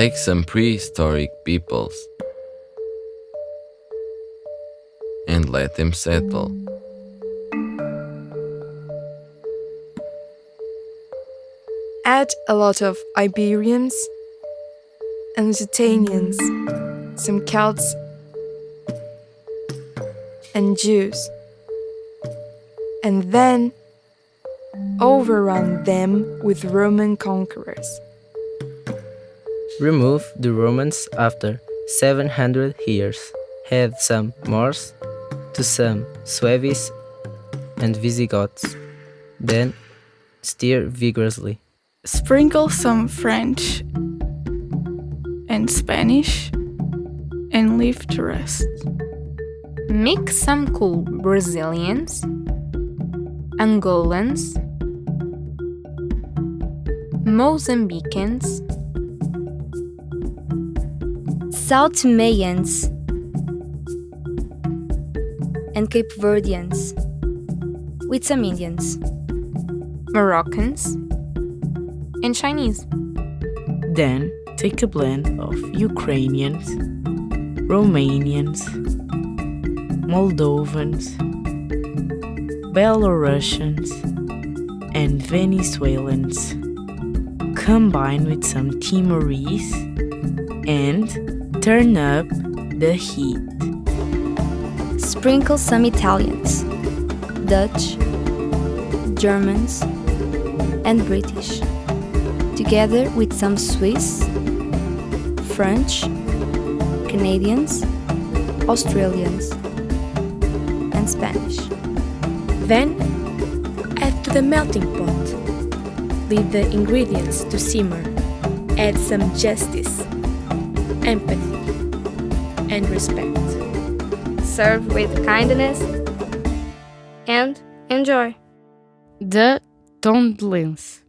Take some prehistoric peoples and let them settle. Add a lot of Iberians and Lusitanians, some Celts, and Jews. And then overrun them with Roman conquerors. Remove the Romans after 700 years. Add some Moors to some Suevis and Visigoths. Then stir vigorously. Sprinkle some French and Spanish and leave to rest. Mix some cool Brazilians, Angolans, Mozambicans, São Tomeans and Cape Verdeans with some Indians. Moroccans, and Chinese. Then take a blend of Ukrainians, Romanians, Moldovans, Belarusians, and Venezuelans. Combine with some Timorese and turn up the heat. Sprinkle some Italians, Dutch, Germans, and British, together with some Swiss, French, Canadians, Australians, and Spanish. Then add to the melting pot. Leave the ingredients to simmer. Add some justice, empathy, and respect. Serve with kindness and enjoy. The Tondlens.